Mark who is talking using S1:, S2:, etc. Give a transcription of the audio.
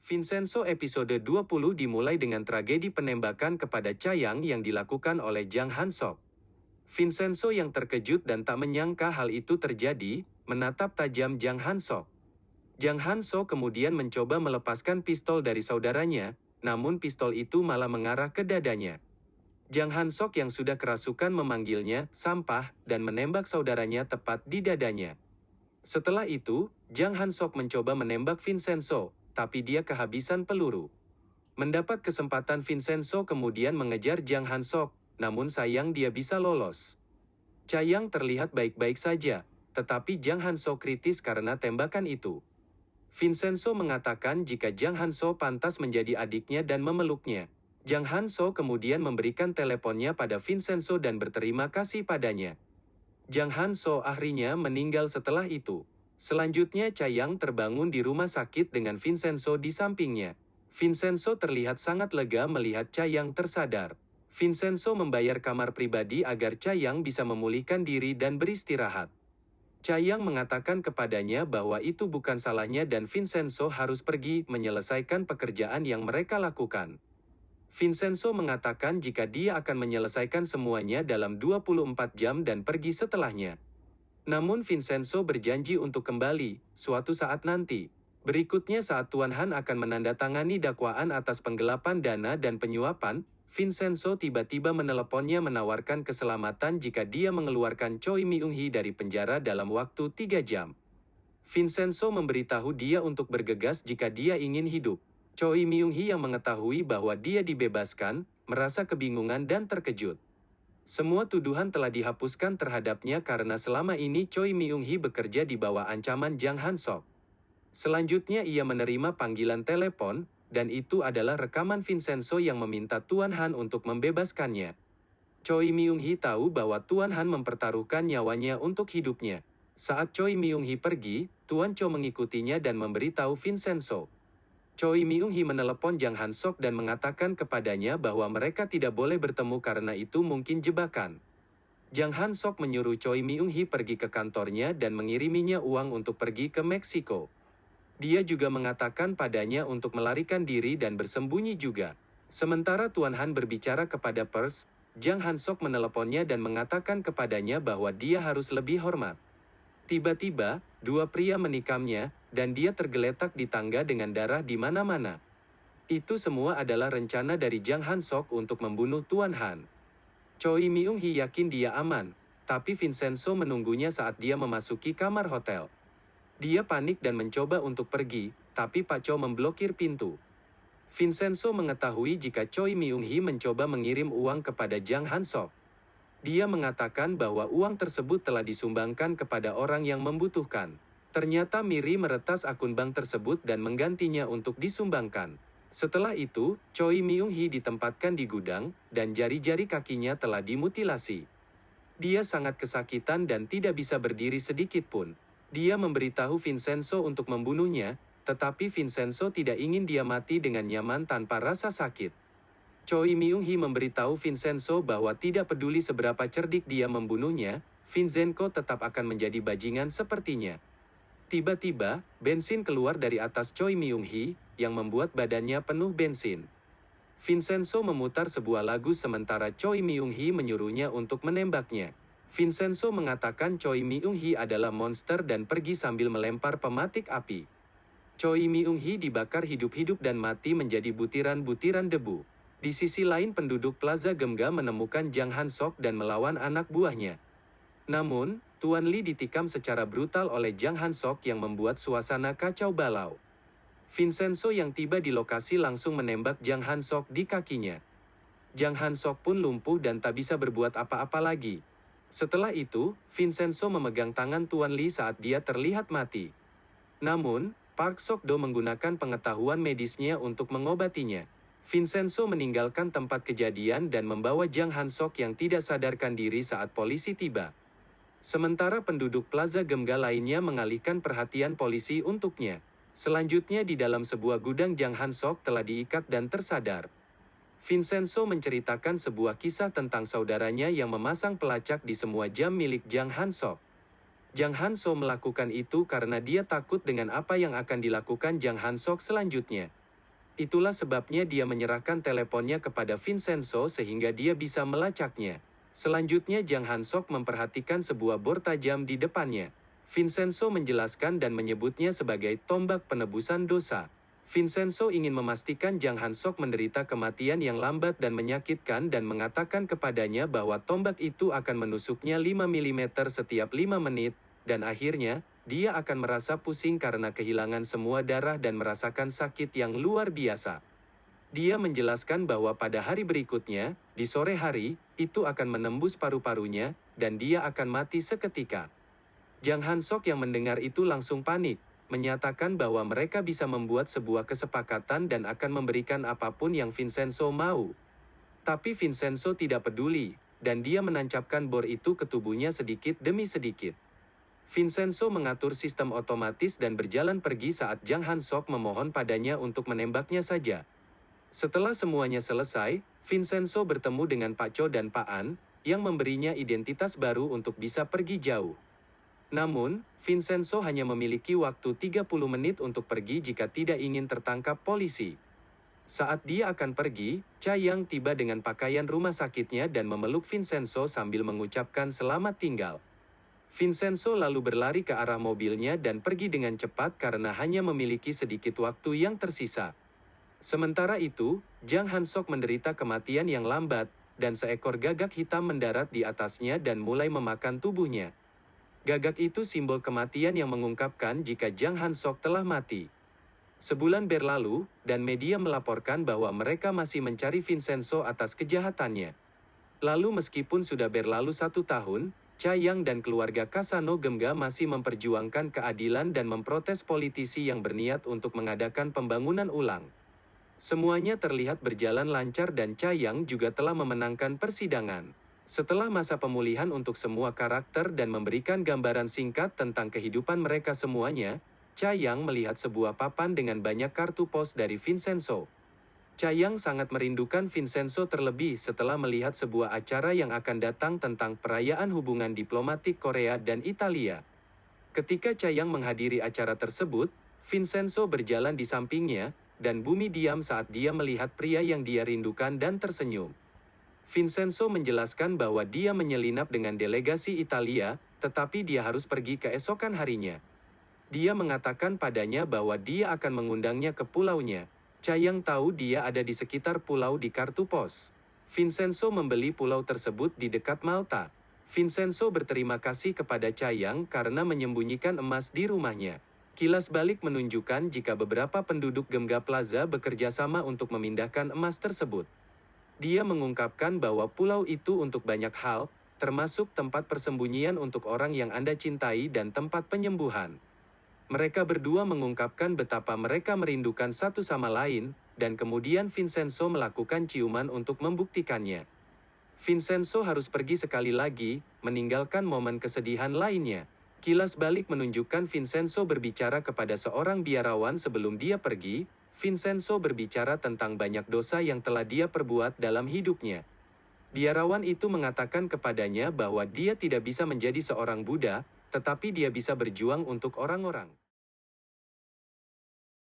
S1: Vincenzo episode 20 dimulai dengan tragedi penembakan kepada Chayang yang dilakukan oleh Jang Han-sok. Vincenzo yang terkejut dan tak menyangka hal itu terjadi, menatap tajam Jang Han-sok. Jang Han-sok kemudian mencoba melepaskan pistol dari saudaranya, namun pistol itu malah mengarah ke dadanya. Jang Han-sok yang sudah kerasukan memanggilnya sampah dan menembak saudaranya tepat di dadanya. Setelah itu, Jang Han-sok mencoba menembak Vincenzo, tapi dia kehabisan peluru. Mendapat kesempatan Vincenzo kemudian mengejar Jang Han-sok, namun sayang dia bisa lolos. Chayang terlihat baik-baik saja, tetapi Jang Han-sok kritis karena tembakan itu. Vincenzo mengatakan jika Jang Han-so pantas menjadi adiknya dan memeluknya. Jang Han-so kemudian memberikan teleponnya pada Vincenzo dan berterima kasih padanya. Jang Han-so akhirnya meninggal setelah itu. Selanjutnya Chayang terbangun di rumah sakit dengan Vincenzo di sampingnya. Vincenzo terlihat sangat lega melihat Chayang tersadar. Vincenzo membayar kamar pribadi agar Chayang bisa memulihkan diri dan beristirahat. Chayang mengatakan kepadanya bahwa itu bukan salahnya dan Vincenzo harus pergi menyelesaikan pekerjaan yang mereka lakukan. Vincenzo mengatakan jika dia akan menyelesaikan semuanya dalam 24 jam dan pergi setelahnya. Namun Vincenzo berjanji untuk kembali, suatu saat nanti. Berikutnya saat Tuan Han akan menandatangani dakwaan atas penggelapan dana dan penyuapan, Vincenzo tiba-tiba meneleponnya menawarkan keselamatan jika dia mengeluarkan Choi Myung-hee dari penjara dalam waktu tiga jam. Vincenzo memberitahu dia untuk bergegas jika dia ingin hidup. Choi Myung-hee yang mengetahui bahwa dia dibebaskan, merasa kebingungan dan terkejut. Semua tuduhan telah dihapuskan terhadapnya karena selama ini Choi Myung-hee bekerja di bawah ancaman Jang Han-sok. Selanjutnya ia menerima panggilan telepon, dan itu adalah rekaman Vincenzo yang meminta Tuan Han untuk membebaskannya. Choi Myung-hee tahu bahwa Tuan Han mempertaruhkan nyawanya untuk hidupnya. Saat Choi Myung-hee pergi, Tuan Cho mengikutinya dan memberitahu Vincenzo. Choi Myung-hee menelepon Jang Han-sok dan mengatakan kepadanya bahwa mereka tidak boleh bertemu karena itu mungkin jebakan. Jang Han-sok menyuruh Choi Myung-hee pergi ke kantornya dan mengiriminya uang untuk pergi ke Meksiko. Dia juga mengatakan padanya untuk melarikan diri dan bersembunyi juga. Sementara Tuan Han berbicara kepada Pers, Jang Han-sok meneleponnya dan mengatakan kepadanya bahwa dia harus lebih hormat. Tiba-tiba, dua pria menikamnya, dan dia tergeletak di tangga dengan darah di mana-mana. Itu semua adalah rencana dari Jang Han-sok untuk membunuh Tuan Han. Choi Myung-hee yakin dia aman, tapi Vincenzo menunggunya saat dia memasuki kamar hotel. Dia panik dan mencoba untuk pergi, tapi Pak Cho memblokir pintu. Vincenzo mengetahui jika Choi Myung-hee mencoba mengirim uang kepada Jang Han-sok. Dia mengatakan bahwa uang tersebut telah disumbangkan kepada orang yang membutuhkan. Ternyata Miri meretas akun bank tersebut dan menggantinya untuk disumbangkan. Setelah itu, Choi Myung-hee ditempatkan di gudang, dan jari-jari kakinya telah dimutilasi. Dia sangat kesakitan dan tidak bisa berdiri sedikit pun. Dia memberitahu Vincenzo untuk membunuhnya, tetapi Vincenzo tidak ingin dia mati dengan nyaman tanpa rasa sakit. Choi Myung-hee memberitahu Vincenzo bahwa tidak peduli seberapa cerdik dia membunuhnya, Vincenzo tetap akan menjadi bajingan sepertinya. Tiba-tiba, bensin keluar dari atas Choi Myung-hee, yang membuat badannya penuh bensin. Vincenzo memutar sebuah lagu sementara Choi Myung-hee menyuruhnya untuk menembaknya. Vincenzo mengatakan Choi Myung-hee adalah monster dan pergi sambil melempar pematik api. Choi Myung-hee dibakar hidup-hidup dan mati menjadi butiran-butiran debu. Di sisi lain penduduk Plaza Gemga menemukan Jang Han-sok dan melawan anak buahnya. Namun, Tuan Li ditikam secara brutal oleh Jang Han-sok yang membuat suasana kacau balau. Vincenzo yang tiba di lokasi langsung menembak Jang Han-sok di kakinya. Jang Han-sok pun lumpuh dan tak bisa berbuat apa-apa lagi. Setelah itu, Vincenzo memegang tangan Tuan Li saat dia terlihat mati. Namun, Park Sok-do menggunakan pengetahuan medisnya untuk mengobatinya. Vincenzo meninggalkan tempat kejadian dan membawa Jang Han-sok yang tidak sadarkan diri saat polisi tiba. Sementara penduduk Plaza Gemga lainnya mengalihkan perhatian polisi untuknya. Selanjutnya di dalam sebuah gudang Jang Han-sok telah diikat dan tersadar. Vincenzo menceritakan sebuah kisah tentang saudaranya yang memasang pelacak di semua jam milik Jang Han-sok. Jang Han-sok melakukan itu karena dia takut dengan apa yang akan dilakukan Jang Han-sok selanjutnya. Itulah sebabnya dia menyerahkan teleponnya kepada Vincenzo sehingga dia bisa melacaknya. Selanjutnya Jang Hansok memperhatikan sebuah bor tajam di depannya. Vincenzo menjelaskan dan menyebutnya sebagai tombak penebusan dosa. Vincenzo ingin memastikan Jang Hansok menderita kematian yang lambat dan menyakitkan dan mengatakan kepadanya bahwa tombak itu akan menusuknya 5 mm setiap 5 menit, dan akhirnya, dia akan merasa pusing karena kehilangan semua darah dan merasakan sakit yang luar biasa. Dia menjelaskan bahwa pada hari berikutnya, di sore hari, itu akan menembus paru-parunya, dan dia akan mati seketika. Jang Hansok yang mendengar itu langsung panik, menyatakan bahwa mereka bisa membuat sebuah kesepakatan dan akan memberikan apa pun yang Vincenzo mau. Tapi Vincenzo tidak peduli, dan dia menancapkan bor itu ke tubuhnya sedikit demi sedikit. Vincenzo mengatur sistem otomatis dan berjalan pergi saat Jang Hansok memohon padanya untuk menembaknya saja. Setelah semuanya selesai, Vincenzo bertemu dengan Pak Cho dan Pak An, yang memberinya identitas baru untuk bisa pergi jauh. Namun, Vincenzo hanya memiliki waktu 30 menit untuk pergi jika tidak ingin tertangkap polisi. Saat dia akan pergi, Chayang tiba dengan pakaian rumah sakitnya dan memeluk Vincenzo sambil mengucapkan selamat tinggal. Vincenzo lalu berlari ke arah mobilnya dan pergi dengan cepat karena hanya memiliki sedikit waktu yang tersisa. Sementara itu, Jang Hansok menderita kematian yang lambat, dan seekor gagak hitam mendarat di atasnya dan mulai memakan tubuhnya. Gagak itu simbol kematian yang mengungkapkan jika Jang Hansok telah mati. Sebulan berlalu, dan media melaporkan bahwa mereka masih mencari Vincenzo atas kejahatannya. Lalu meskipun sudah berlalu satu tahun, Chayang dan keluarga Kasano Gemga masih memperjuangkan keadilan dan memprotes politisi yang berniat untuk mengadakan pembangunan ulang. Semuanya terlihat berjalan lancar dan Chayang juga telah memenangkan persidangan. Setelah masa pemulihan untuk semua karakter dan memberikan gambaran singkat tentang kehidupan mereka semuanya, Chayang melihat sebuah papan dengan banyak kartu pos dari Vincenzo. Chayang sangat merindukan Vincenzo terlebih setelah melihat sebuah acara yang akan datang tentang perayaan hubungan diplomatik Korea dan Italia. Ketika Chayang menghadiri acara tersebut, Vincenzo berjalan di sampingnya, dan bumi diam saat dia melihat pria yang dia rindukan dan tersenyum. Vincenzo menjelaskan bahwa dia menyelinap dengan delegasi Italia, tetapi dia harus pergi keesokan harinya. Dia mengatakan padanya bahwa dia akan mengundangnya ke pulaunya, Chayang tahu dia ada di sekitar pulau di kartu pos. Vincenzo membeli pulau tersebut di dekat Malta. Vincenzo berterima kasih kepada Chayang karena menyembunyikan emas di rumahnya. Kilas balik menunjukkan jika beberapa penduduk Gemga Plaza bekerja sama untuk memindahkan emas tersebut. Dia mengungkapkan bahwa pulau itu untuk banyak hal, termasuk tempat persembunyian untuk orang yang Anda cintai dan tempat penyembuhan. Mereka berdua mengungkapkan betapa mereka merindukan satu sama lain, dan kemudian Vincenzo melakukan ciuman untuk membuktikannya. Vincenzo harus pergi sekali lagi, meninggalkan momen kesedihan lainnya. Kilas balik menunjukkan Vincenzo berbicara kepada seorang biarawan sebelum dia pergi. Vincenzo berbicara tentang banyak dosa yang telah dia perbuat dalam hidupnya. Biarawan itu mengatakan kepadanya bahwa dia tidak bisa menjadi seorang Buddha, tetapi dia bisa berjuang untuk orang-orang.